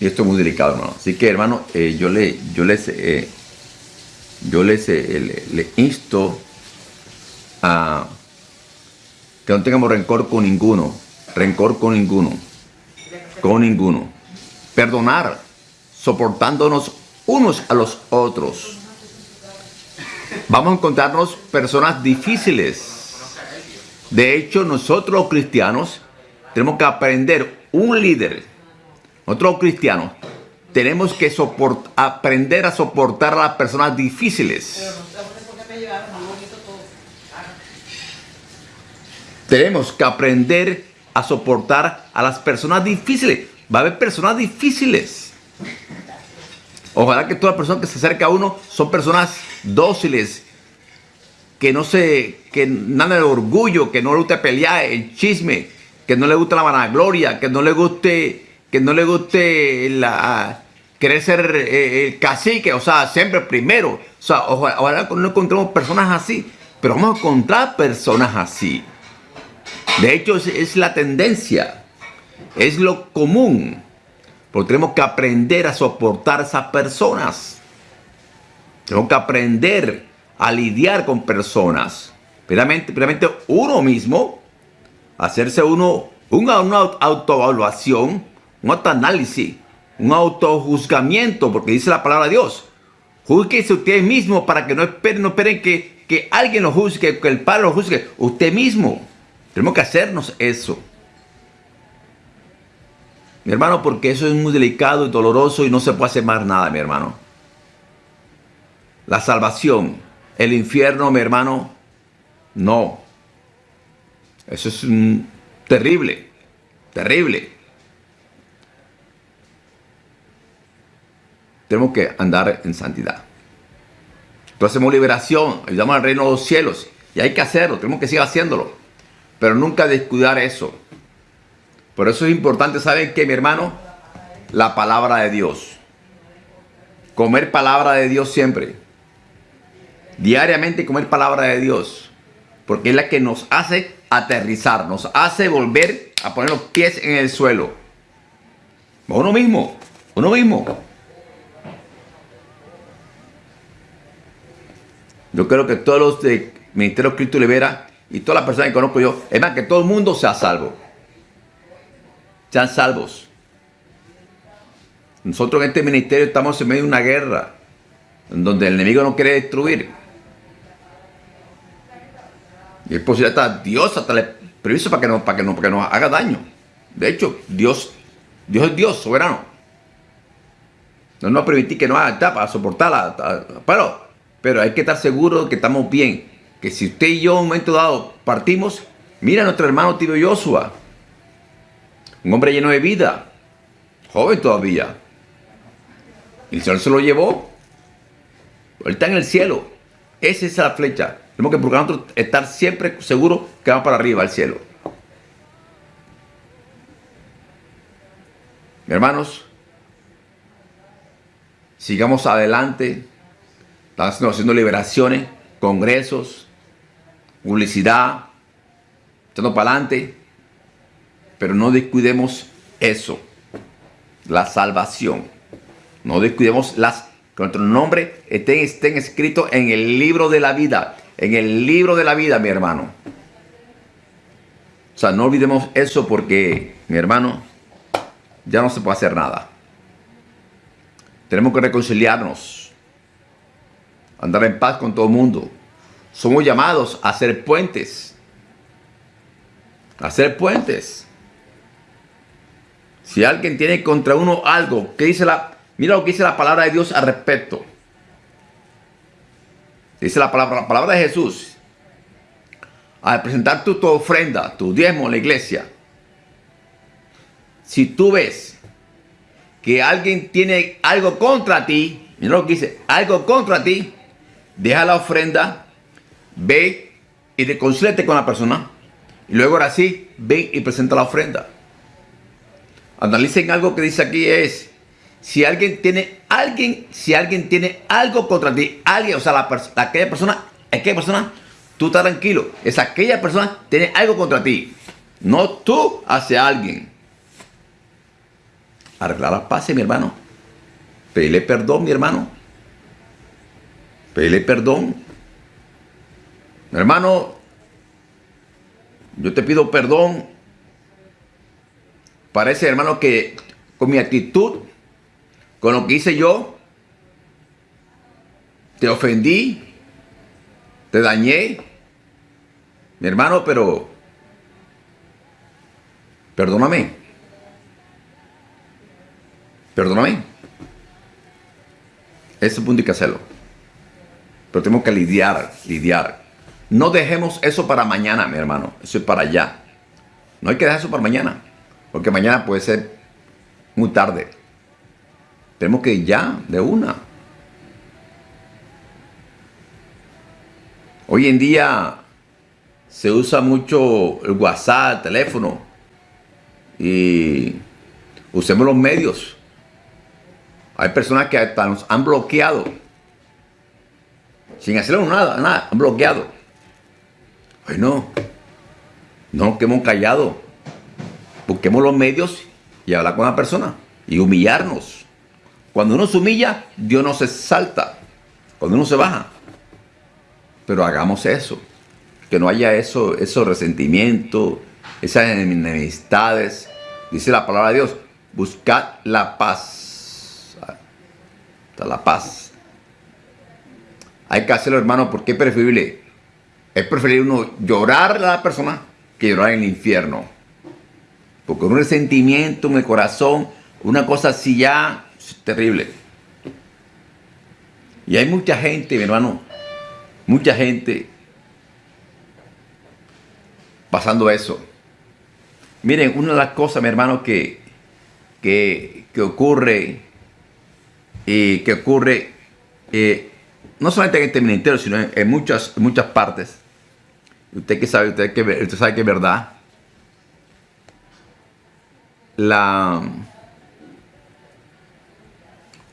Y esto es muy delicado, hermano. Así que, hermano, eh, yo, le, yo les, eh, yo les eh, le, insto a que no tengamos rencor con ninguno. Rencor con ninguno. Con ninguno. Perdonar, soportándonos unos a los otros. Vamos a encontrarnos personas difíciles. De hecho, nosotros los cristianos tenemos que aprender un líder nosotros cristianos tenemos que aprender a soportar a las personas difíciles. Tenemos que aprender a soportar a las personas difíciles. Va a haber personas difíciles. Ojalá que todas las personas que se acercan a uno son personas dóciles, que no se, que nada de orgullo, que no le guste pelear, el chisme, que no le guste la vanagloria, que no le guste que no le guste la, querer ser eh, el cacique, o sea, siempre primero. O sea, ojalá, no encontremos personas así, pero vamos a encontrar personas así. De hecho, es, la tendencia, es lo común. Porque tenemos que aprender a soportar esas personas. Tenemos que aprender a lidiar con personas. Primeramente, primeramente uno mismo, hacerse uno una, una autoevaluación un autoanálisis, un autojuzgamiento, porque dice la palabra de Dios. Júzguese usted mismo para que no esperen, no esperen que, que alguien lo juzgue, que el Padre lo juzgue. Usted mismo. Tenemos que hacernos eso. Mi hermano, porque eso es muy delicado y doloroso y no se puede hacer más nada, mi hermano. La salvación, el infierno, mi hermano, no. Eso es terrible, terrible. Tenemos que andar en santidad. Entonces hacemos liberación, ayudamos al reino de los cielos. Y hay que hacerlo, tenemos que seguir haciéndolo. Pero nunca descuidar eso. Por eso es importante, ¿saben qué, mi hermano? La palabra de Dios. Comer palabra de Dios siempre. Diariamente comer palabra de Dios. Porque es la que nos hace aterrizar, nos hace volver a poner los pies en el suelo. Uno mismo, uno mismo. Yo creo que todos los de Ministerio Cristo Libera y todas las personas que conozco yo, es más, que todo el mundo sea salvo. Sean salvos. Nosotros en este ministerio estamos en medio de una guerra, donde el enemigo no quiere destruir. Y es posible hasta Dios hasta le permiso para que, no, para, que no, para que nos haga daño. De hecho, Dios, Dios es Dios soberano. No nos va a permitir que nos haga para soportarla. Pero pero hay que estar seguro que estamos bien. Que si usted y yo en un momento dado partimos, mira a nuestro hermano Tibio Joshua. Un hombre lleno de vida. Joven todavía. El Señor se lo llevó. Él está en el cielo. Esa es la flecha. Tenemos que procurar estar siempre seguros que vamos para arriba al cielo. Hermanos, sigamos adelante Estamos haciendo liberaciones, congresos, publicidad, echando para adelante. Pero no descuidemos eso, la salvación. No descuidemos las, que nuestro nombre estén, estén escritos en el libro de la vida. En el libro de la vida, mi hermano. O sea, no olvidemos eso porque, mi hermano, ya no se puede hacer nada. Tenemos que reconciliarnos andar en paz con todo el mundo. Somos llamados a hacer puentes. A hacer puentes. Si alguien tiene contra uno algo, ¿qué dice la, mira lo que dice la palabra de Dios al respecto. Dice la palabra, la palabra de Jesús. Al presentar tu, tu ofrenda, tu diezmo en la iglesia. Si tú ves que alguien tiene algo contra ti, mira lo que dice, algo contra ti, deja la ofrenda, ve y reconcílate con la persona. Y luego ahora sí, ve y presenta la ofrenda. Analicen algo que dice aquí es, si alguien tiene, alguien, si alguien tiene algo contra ti, alguien, o sea, la aquella persona, aquella persona, tú estás tranquilo. Es aquella persona tiene algo contra ti. No tú hacia alguien. arreglar la paz, mi hermano. Pedirle perdón, mi hermano. Pedirle perdón. Hermano, yo te pido perdón. Parece, hermano, que con mi actitud, con lo que hice yo, te ofendí, te dañé. Mi hermano, pero perdóname. Perdóname. Ese punto hay que hacerlo. Pero tenemos que lidiar, lidiar. No dejemos eso para mañana, mi hermano. Eso es para allá. No hay que dejar eso para mañana. Porque mañana puede ser muy tarde. Tenemos que ir ya, de una. Hoy en día se usa mucho el WhatsApp, el teléfono. Y usemos los medios. Hay personas que hasta nos han bloqueado. Sin hacerlo nada, nada, han bloqueado. Bueno, no nos quedemos callados. Busquemos los medios y hablar con la persona. Y humillarnos. Cuando uno se humilla, Dios no se salta. Cuando uno se baja. Pero hagamos eso. Que no haya eso, esos resentimientos, esas enemistades. Dice la palabra de Dios, buscad la paz. La paz. Hay que hacerlo, hermano, porque es preferible. Es preferible uno llorar a la persona que llorar en el infierno. Porque un resentimiento en el corazón, una cosa así ya es terrible. Y hay mucha gente, mi hermano, Mucha gente pasando eso. Miren, una de las cosas, mi hermano, que, que, ocurre, y que ocurre eh, no solamente en este ministerio, sino en, muchas, muchas partes. Usted que sabe, usted que usted sabe que es verdad. La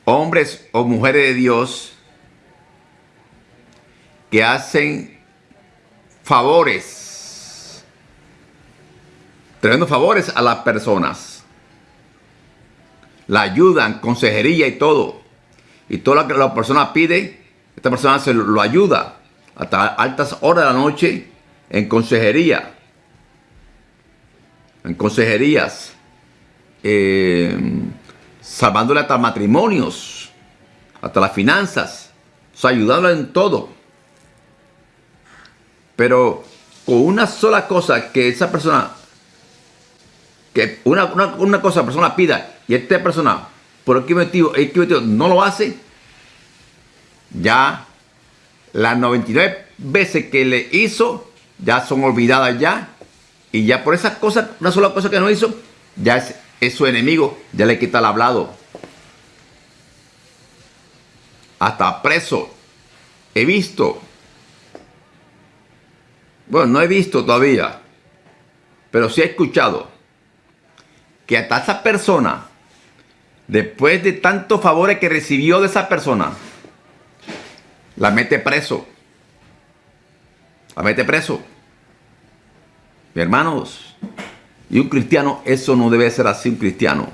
hombres o mujeres de Dios que hacen favores, trayendo favores a las personas. La ayudan, consejería y todo. Y todo lo que la persona pide, esta persona se lo ayuda hasta altas horas de la noche en consejería. En consejerías. Eh, salvándole hasta matrimonios, hasta las finanzas. O ayudándole en todo. Pero con una sola cosa que esa persona, que una, una, cosa la persona pida y esta persona, por qué motivo, motivo no lo hace, ya las 99 veces que le hizo, ya son olvidadas ya. Y ya por esa cosa, una sola cosa que no hizo, ya es, es su enemigo, ya le quita el hablado. Hasta preso. He visto bueno, no he visto todavía, pero sí he escuchado que hasta esa persona, después de tantos favores que recibió de esa persona, la mete preso. La mete preso. Mi hermanos, y un cristiano, eso no debe ser así un cristiano.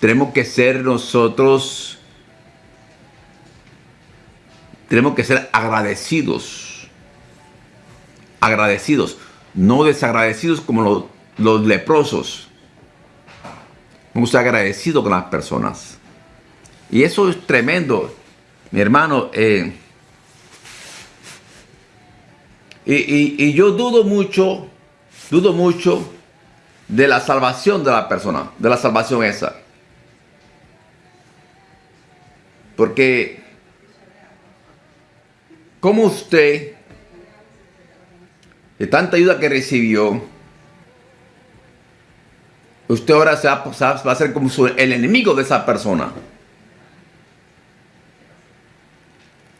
Tenemos que ser nosotros tenemos que ser agradecidos. Agradecidos. No desagradecidos como los, leprosos. Vamos a ser agradecidos con las personas. Y eso es tremendo. Mi hermano, eh, y, yo dudo mucho, dudo mucho de la salvación de la persona, de la salvación esa. Porque ¿Cómo usted, de tanta ayuda que recibió, usted ahora se va, a ser como el enemigo de esa persona?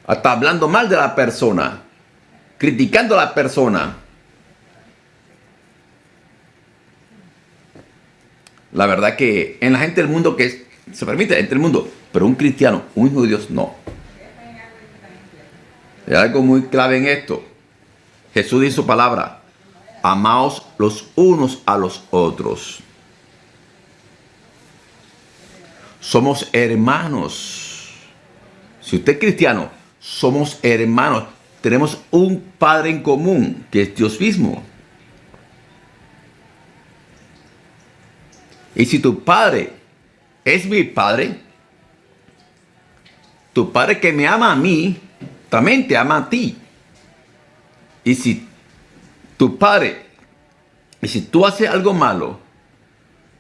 Hasta hablando mal de la persona, criticando a la persona. La verdad que en la gente del mundo que se permite, entre el mundo, pero un cristiano, un hijo de Dios, no. Hay algo muy clave en esto. Jesús dice su palabra, amaos los unos a los otros. Somos hermanos. Si usted es cristiano, somos hermanos. Tenemos un Padre en común, que es Dios mismo. Y si tu Padre es mi Padre, tu Padre que me ama a mí, también te ama a ti. Y si tu Padre, y si tú haces algo malo,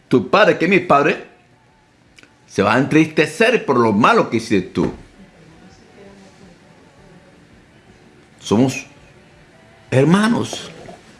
tu Padre que es mi Padre, se va a entristecer por lo malo que hiciste tú. Somos hermanos.